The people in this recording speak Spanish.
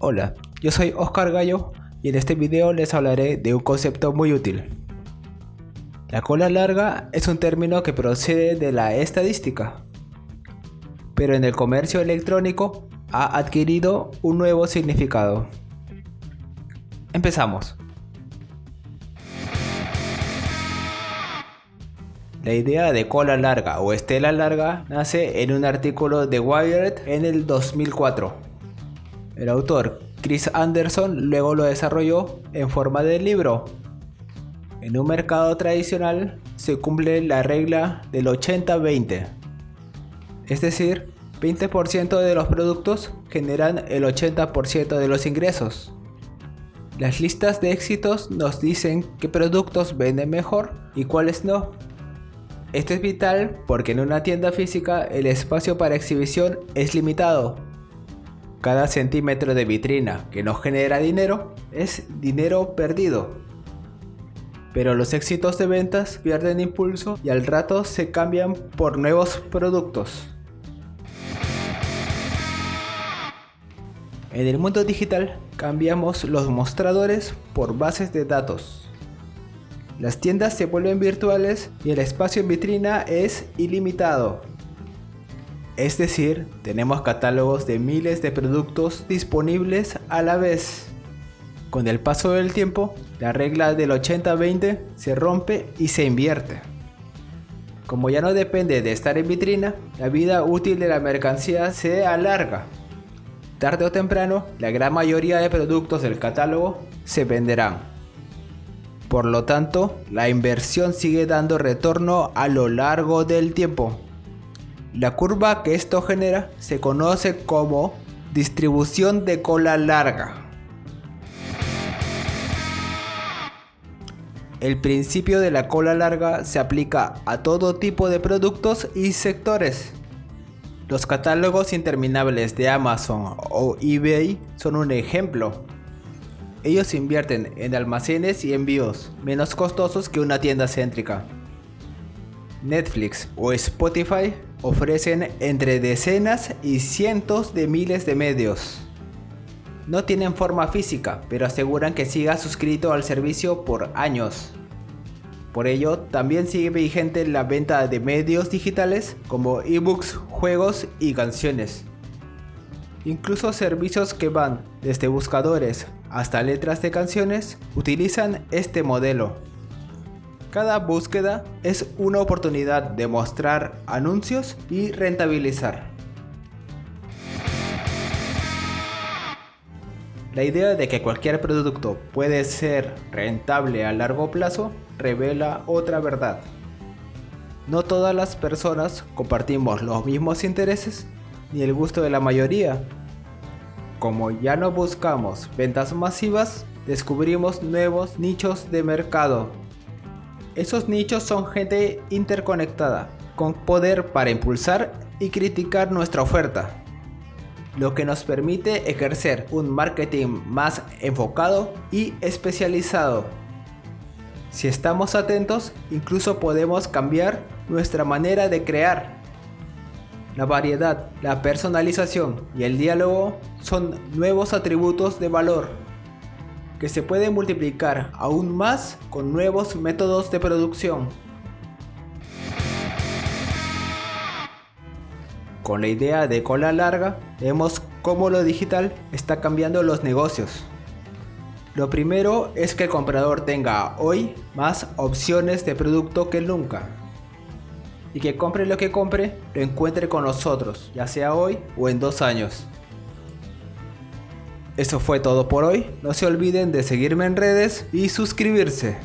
Hola, yo soy Oscar Gallo y en este video les hablaré de un concepto muy útil. La cola larga es un término que procede de la estadística, pero en el comercio electrónico ha adquirido un nuevo significado. Empezamos. La idea de cola larga o estela larga nace en un artículo de Wired en el 2004 el autor Chris Anderson luego lo desarrolló en forma de libro. En un mercado tradicional se cumple la regla del 80-20. Es decir, 20% de los productos generan el 80% de los ingresos. Las listas de éxitos nos dicen qué productos venden mejor y cuáles no. Esto es vital porque en una tienda física el espacio para exhibición es limitado cada centímetro de vitrina que no genera dinero es dinero perdido. Pero los éxitos de ventas pierden impulso y al rato se cambian por nuevos productos. En el mundo digital cambiamos los mostradores por bases de datos. Las tiendas se vuelven virtuales y el espacio en vitrina es ilimitado. Es decir, tenemos catálogos de miles de productos disponibles a la vez. Con el paso del tiempo, la regla del 80-20 se rompe y se invierte. Como ya no depende de estar en vitrina, la vida útil de la mercancía se alarga. Tarde o temprano, la gran mayoría de productos del catálogo se venderán. Por lo tanto, la inversión sigue dando retorno a lo largo del tiempo. La curva que esto genera se conoce como distribución de cola larga. El principio de la cola larga se aplica a todo tipo de productos y sectores. Los catálogos interminables de Amazon o eBay son un ejemplo. Ellos invierten en almacenes y envíos menos costosos que una tienda céntrica. Netflix o Spotify ofrecen entre decenas y cientos de miles de medios. No tienen forma física, pero aseguran que siga suscrito al servicio por años. Por ello, también sigue vigente la venta de medios digitales como ebooks, juegos y canciones. Incluso servicios que van desde buscadores hasta letras de canciones utilizan este modelo. Cada búsqueda es una oportunidad de mostrar anuncios y rentabilizar. La idea de que cualquier producto puede ser rentable a largo plazo revela otra verdad. No todas las personas compartimos los mismos intereses ni el gusto de la mayoría. Como ya no buscamos ventas masivas, descubrimos nuevos nichos de mercado esos nichos son gente interconectada, con poder para impulsar y criticar nuestra oferta, lo que nos permite ejercer un marketing más enfocado y especializado. Si estamos atentos, incluso podemos cambiar nuestra manera de crear. La variedad, la personalización y el diálogo son nuevos atributos de valor que se puede multiplicar aún más con nuevos métodos de producción. Con la idea de cola larga, vemos cómo lo digital está cambiando los negocios. Lo primero es que el comprador tenga hoy más opciones de producto que nunca. Y que compre lo que compre, lo encuentre con nosotros, ya sea hoy o en dos años. Eso fue todo por hoy. No se olviden de seguirme en redes y suscribirse.